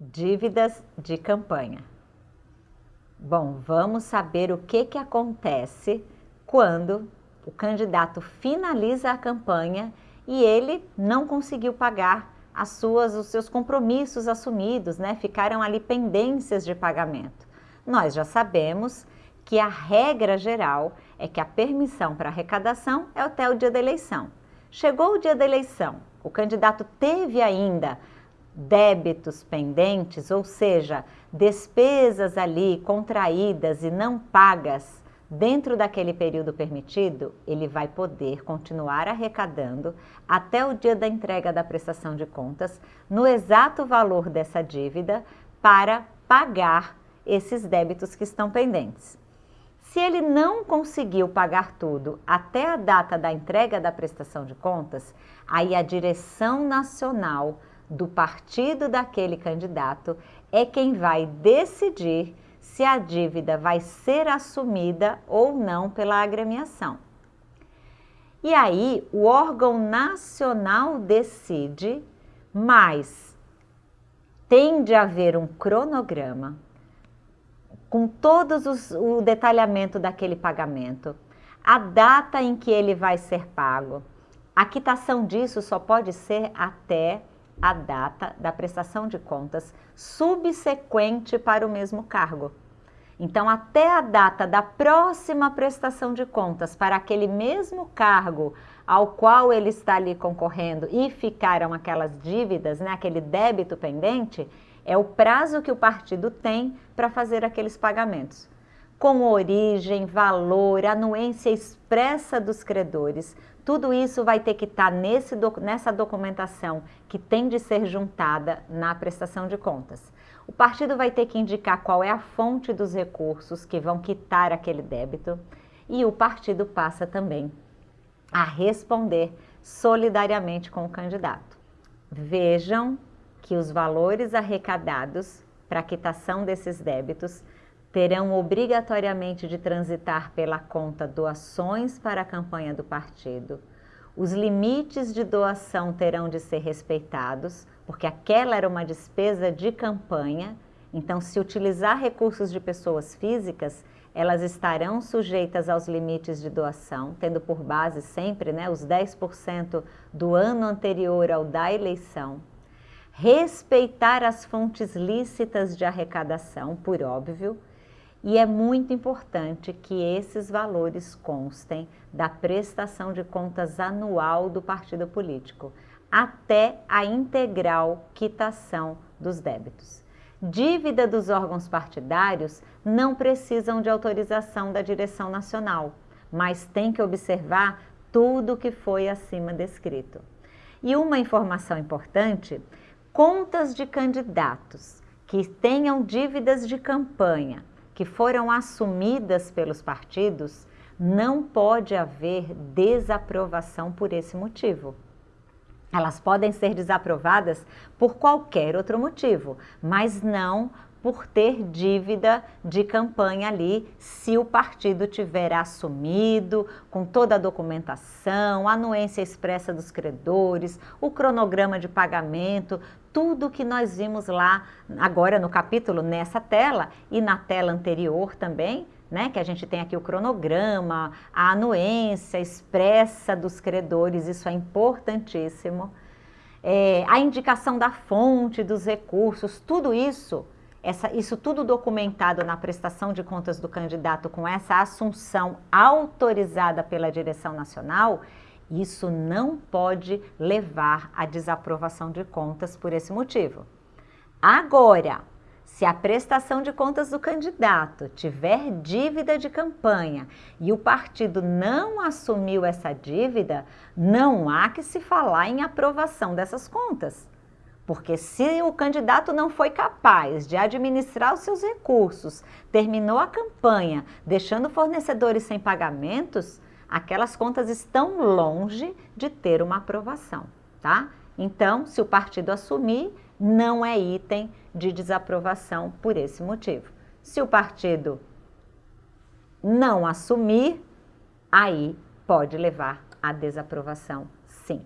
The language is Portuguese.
Dívidas de campanha. Bom, vamos saber o que, que acontece quando o candidato finaliza a campanha e ele não conseguiu pagar as suas, os seus compromissos assumidos, né? Ficaram ali pendências de pagamento. Nós já sabemos que a regra geral é que a permissão para arrecadação é até o dia da eleição. Chegou o dia da eleição, o candidato teve ainda débitos pendentes, ou seja, despesas ali contraídas e não pagas dentro daquele período permitido, ele vai poder continuar arrecadando até o dia da entrega da prestação de contas no exato valor dessa dívida para pagar esses débitos que estão pendentes. Se ele não conseguiu pagar tudo até a data da entrega da prestação de contas, aí a direção nacional do partido daquele candidato é quem vai decidir se a dívida vai ser assumida ou não pela agremiação. E aí o órgão nacional decide, mas tem de haver um cronograma com todos os, o detalhamento daquele pagamento, a data em que ele vai ser pago. A quitação disso só pode ser até a data da prestação de contas subsequente para o mesmo cargo. Então, até a data da próxima prestação de contas para aquele mesmo cargo ao qual ele está ali concorrendo e ficaram aquelas dívidas, né, aquele débito pendente, é o prazo que o partido tem para fazer aqueles pagamentos. Com origem, valor, anuência expressa dos credores, tudo isso vai ter que estar tá nesse, nessa documentação que tem de ser juntada na prestação de contas. O partido vai ter que indicar qual é a fonte dos recursos que vão quitar aquele débito e o partido passa também a responder solidariamente com o candidato. Vejam que os valores arrecadados para a quitação desses débitos terão obrigatoriamente de transitar pela conta doações para a campanha do partido. Os limites de doação terão de ser respeitados, porque aquela era uma despesa de campanha, então se utilizar recursos de pessoas físicas, elas estarão sujeitas aos limites de doação, tendo por base sempre né, os 10% do ano anterior ao da eleição respeitar as fontes lícitas de arrecadação, por óbvio, e é muito importante que esses valores constem da prestação de contas anual do partido político, até a integral quitação dos débitos. Dívida dos órgãos partidários não precisam de autorização da direção nacional, mas tem que observar tudo o que foi acima descrito. E uma informação importante contas de candidatos que tenham dívidas de campanha que foram assumidas pelos partidos, não pode haver desaprovação por esse motivo. Elas podem ser desaprovadas por qualquer outro motivo, mas não por ter dívida de campanha ali, se o partido tiver assumido, com toda a documentação, a anuência expressa dos credores, o cronograma de pagamento, tudo que nós vimos lá agora no capítulo, nessa tela e na tela anterior também, né, que a gente tem aqui o cronograma, a anuência expressa dos credores, isso é importantíssimo. É, a indicação da fonte dos recursos, tudo isso essa, isso tudo documentado na prestação de contas do candidato com essa assunção autorizada pela direção nacional, isso não pode levar à desaprovação de contas por esse motivo. Agora, se a prestação de contas do candidato tiver dívida de campanha e o partido não assumiu essa dívida, não há que se falar em aprovação dessas contas. Porque se o candidato não foi capaz de administrar os seus recursos, terminou a campanha deixando fornecedores sem pagamentos, aquelas contas estão longe de ter uma aprovação, tá? Então, se o partido assumir, não é item de desaprovação por esse motivo. Se o partido não assumir, aí pode levar à desaprovação, sim.